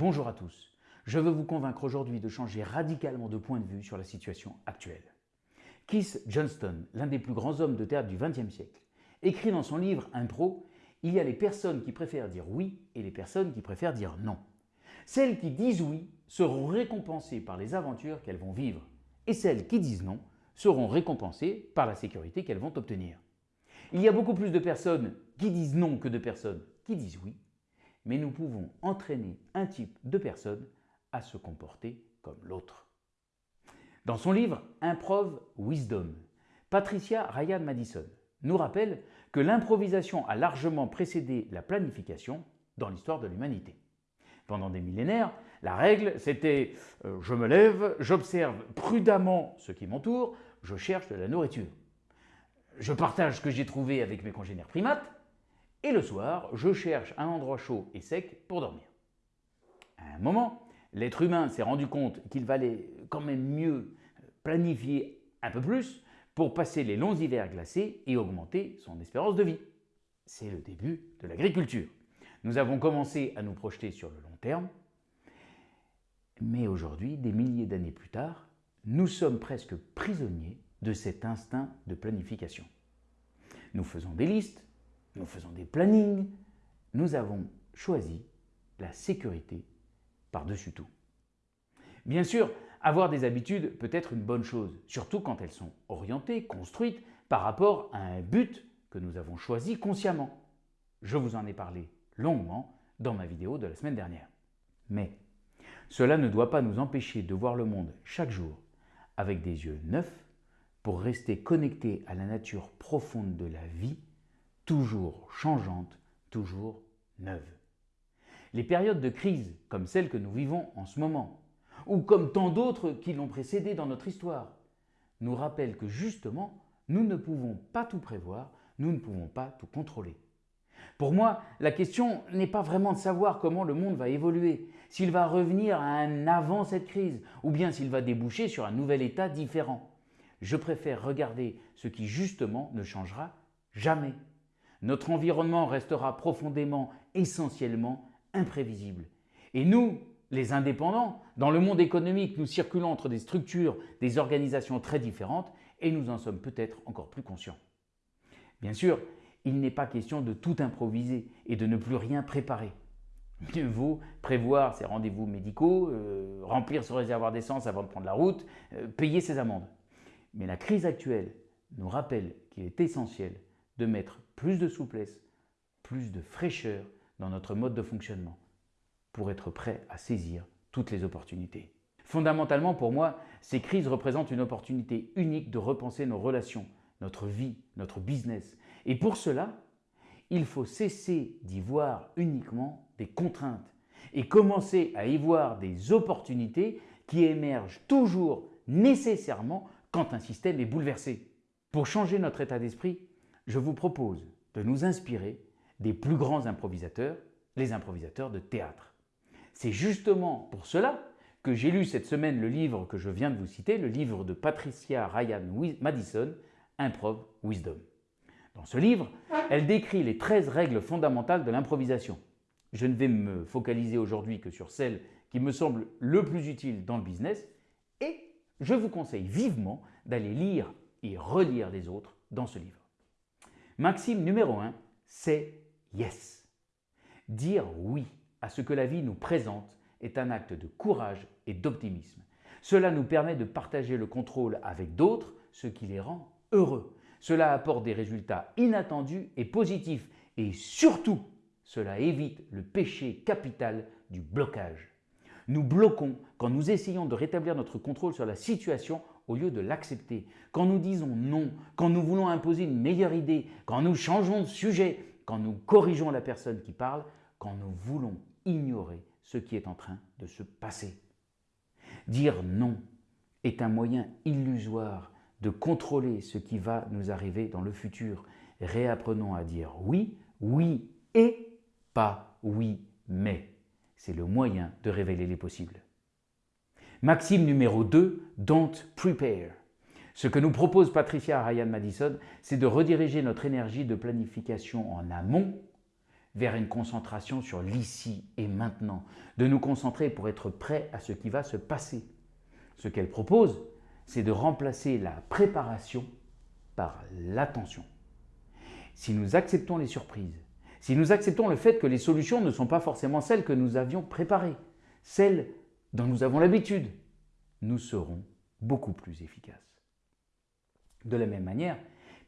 Bonjour à tous. Je veux vous convaincre aujourd'hui de changer radicalement de point de vue sur la situation actuelle. Keith Johnston, l'un des plus grands hommes de théâtre du XXe siècle, écrit dans son livre Intro Il y a les personnes qui préfèrent dire oui et les personnes qui préfèrent dire non. Celles qui disent oui seront récompensées par les aventures qu'elles vont vivre et celles qui disent non seront récompensées par la sécurité qu'elles vont obtenir. Il y a beaucoup plus de personnes qui disent non que de personnes qui disent oui mais nous pouvons entraîner un type de personne à se comporter comme l'autre. Dans son livre Improv Wisdom, Patricia Ryan Madison nous rappelle que l'improvisation a largement précédé la planification dans l'histoire de l'humanité. Pendant des millénaires, la règle c'était euh, je me lève, j'observe prudemment ce qui m'entoure, je cherche de la nourriture. Je partage ce que j'ai trouvé avec mes congénères primates et le soir, je cherche un endroit chaud et sec pour dormir. À un moment, l'être humain s'est rendu compte qu'il valait quand même mieux planifier un peu plus pour passer les longs hivers glacés et augmenter son espérance de vie. C'est le début de l'agriculture. Nous avons commencé à nous projeter sur le long terme, mais aujourd'hui, des milliers d'années plus tard, nous sommes presque prisonniers de cet instinct de planification. Nous faisons des listes, nous faisons des plannings, nous avons choisi la sécurité par-dessus tout. Bien sûr, avoir des habitudes peut être une bonne chose, surtout quand elles sont orientées, construites par rapport à un but que nous avons choisi consciemment. Je vous en ai parlé longuement dans ma vidéo de la semaine dernière. Mais cela ne doit pas nous empêcher de voir le monde chaque jour avec des yeux neufs pour rester connectés à la nature profonde de la vie toujours changeante, toujours neuve. Les périodes de crise, comme celle que nous vivons en ce moment, ou comme tant d'autres qui l'ont précédée dans notre histoire, nous rappellent que justement, nous ne pouvons pas tout prévoir, nous ne pouvons pas tout contrôler. Pour moi, la question n'est pas vraiment de savoir comment le monde va évoluer, s'il va revenir à un avant cette crise, ou bien s'il va déboucher sur un nouvel état différent. Je préfère regarder ce qui justement ne changera jamais. Notre environnement restera profondément, essentiellement imprévisible. Et nous, les indépendants, dans le monde économique, nous circulons entre des structures, des organisations très différentes et nous en sommes peut-être encore plus conscients. Bien sûr, il n'est pas question de tout improviser et de ne plus rien préparer. Mieux vaut prévoir ses rendez-vous médicaux, euh, remplir son réservoir d'essence avant de prendre la route, euh, payer ses amendes. Mais la crise actuelle nous rappelle qu'il est essentiel de mettre plus de souplesse, plus de fraîcheur dans notre mode de fonctionnement pour être prêt à saisir toutes les opportunités. Fondamentalement, pour moi, ces crises représentent une opportunité unique de repenser nos relations, notre vie, notre business. Et pour cela, il faut cesser d'y voir uniquement des contraintes et commencer à y voir des opportunités qui émergent toujours nécessairement quand un système est bouleversé. Pour changer notre état d'esprit, je vous propose de nous inspirer des plus grands improvisateurs, les improvisateurs de théâtre. C'est justement pour cela que j'ai lu cette semaine le livre que je viens de vous citer, le livre de Patricia Ryan Madison, Improv Wisdom. Dans ce livre, elle décrit les 13 règles fondamentales de l'improvisation. Je ne vais me focaliser aujourd'hui que sur celles qui me semblent le plus utiles dans le business et je vous conseille vivement d'aller lire et relire les autres dans ce livre. Maxime numéro 1, c'est yes. Dire oui à ce que la vie nous présente est un acte de courage et d'optimisme. Cela nous permet de partager le contrôle avec d'autres, ce qui les rend heureux. Cela apporte des résultats inattendus et positifs et surtout, cela évite le péché capital du blocage. Nous bloquons quand nous essayons de rétablir notre contrôle sur la situation au lieu de l'accepter. Quand nous disons non, quand nous voulons imposer une meilleure idée, quand nous changeons de sujet, quand nous corrigeons la personne qui parle, quand nous voulons ignorer ce qui est en train de se passer. Dire non est un moyen illusoire de contrôler ce qui va nous arriver dans le futur. Réapprenons à dire oui, oui et pas oui mais. C'est le moyen de révéler les possibles. Maxime numéro 2, Don't Prepare. Ce que nous propose Patricia Ryan Madison, c'est de rediriger notre énergie de planification en amont vers une concentration sur l'ici et maintenant, de nous concentrer pour être prêts à ce qui va se passer. Ce qu'elle propose, c'est de remplacer la préparation par l'attention. Si nous acceptons les surprises, si nous acceptons le fait que les solutions ne sont pas forcément celles que nous avions préparées, celles dont nous avons l'habitude, nous serons beaucoup plus efficaces. De la même manière,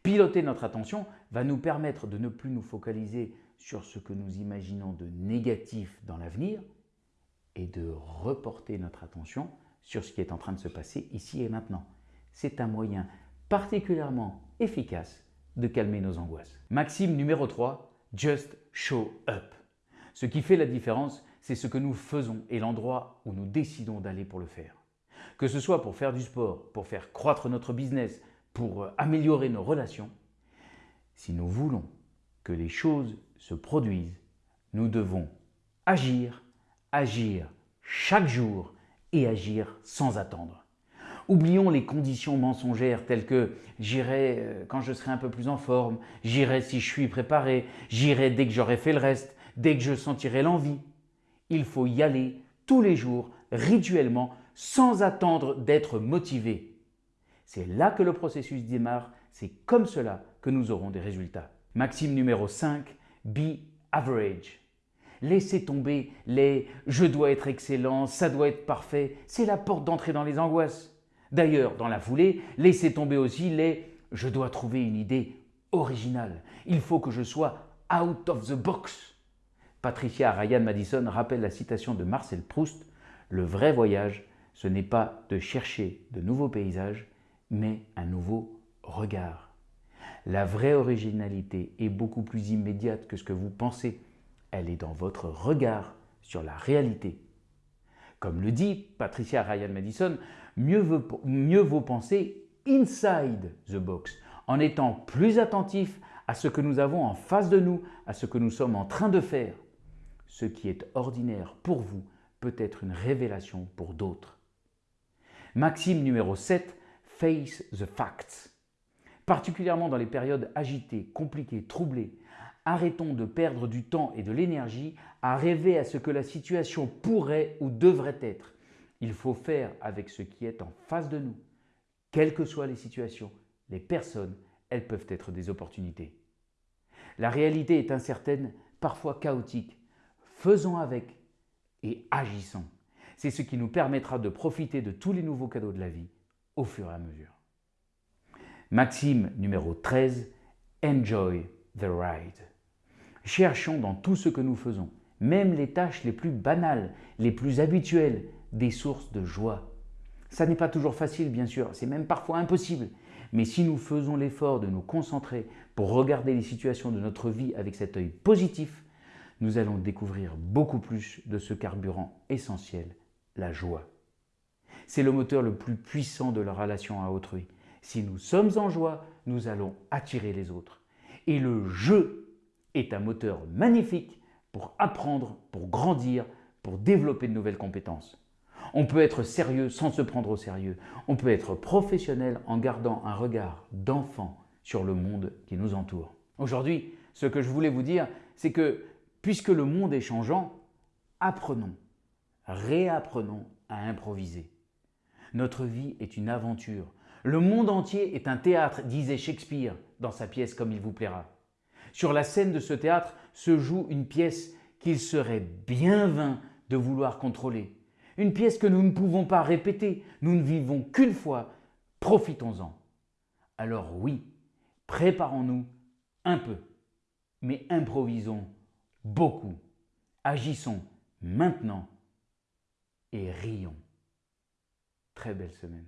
piloter notre attention va nous permettre de ne plus nous focaliser sur ce que nous imaginons de négatif dans l'avenir et de reporter notre attention sur ce qui est en train de se passer ici et maintenant. C'est un moyen particulièrement efficace de calmer nos angoisses. Maxime numéro 3, Just show up. Ce qui fait la différence, c'est ce que nous faisons et l'endroit où nous décidons d'aller pour le faire. Que ce soit pour faire du sport, pour faire croître notre business, pour améliorer nos relations, si nous voulons que les choses se produisent, nous devons agir, agir chaque jour et agir sans attendre. Oublions les conditions mensongères telles que j'irai euh, quand je serai un peu plus en forme, j'irai si je suis préparé, j'irai dès que j'aurai fait le reste, dès que je sentirai l'envie. Il faut y aller tous les jours, rituellement, sans attendre d'être motivé. C'est là que le processus démarre, c'est comme cela que nous aurons des résultats. Maxime numéro 5, be average. Laissez tomber les « je dois être excellent, ça doit être parfait », c'est la porte d'entrée dans les angoisses. D'ailleurs, dans la foulée, laissez tomber aussi les « je dois trouver une idée originale, il faut que je sois out of the box ». Patricia Ryan Madison rappelle la citation de Marcel Proust « Le vrai voyage, ce n'est pas de chercher de nouveaux paysages, mais un nouveau regard. La vraie originalité est beaucoup plus immédiate que ce que vous pensez elle est dans votre regard sur la réalité. Comme le dit Patricia Ryan Madison, mieux vaut, mieux vaut penser inside the box, en étant plus attentif à ce que nous avons en face de nous, à ce que nous sommes en train de faire. Ce qui est ordinaire pour vous peut être une révélation pour d'autres. Maxime numéro 7, Face the Facts. Particulièrement dans les périodes agitées, compliquées, troublées, Arrêtons de perdre du temps et de l'énergie à rêver à ce que la situation pourrait ou devrait être. Il faut faire avec ce qui est en face de nous. Quelles que soient les situations, les personnes, elles peuvent être des opportunités. La réalité est incertaine, parfois chaotique. Faisons avec et agissons. C'est ce qui nous permettra de profiter de tous les nouveaux cadeaux de la vie au fur et à mesure. Maxime numéro 13, Enjoy the ride. Cherchons dans tout ce que nous faisons, même les tâches les plus banales, les plus habituelles, des sources de joie. Ça n'est pas toujours facile, bien sûr, c'est même parfois impossible. Mais si nous faisons l'effort de nous concentrer pour regarder les situations de notre vie avec cet œil positif, nous allons découvrir beaucoup plus de ce carburant essentiel, la joie. C'est le moteur le plus puissant de la relation à autrui. Si nous sommes en joie, nous allons attirer les autres. Et le jeu est un moteur magnifique pour apprendre, pour grandir, pour développer de nouvelles compétences. On peut être sérieux sans se prendre au sérieux. On peut être professionnel en gardant un regard d'enfant sur le monde qui nous entoure. Aujourd'hui, ce que je voulais vous dire, c'est que puisque le monde est changeant, apprenons, réapprenons à improviser. Notre vie est une aventure. Le monde entier est un théâtre, disait Shakespeare dans sa pièce Comme il vous plaira. Sur la scène de ce théâtre se joue une pièce qu'il serait bien vain de vouloir contrôler. Une pièce que nous ne pouvons pas répéter, nous ne vivons qu'une fois, profitons-en. Alors oui, préparons-nous un peu, mais improvisons beaucoup. Agissons maintenant et rions. Très belle semaine.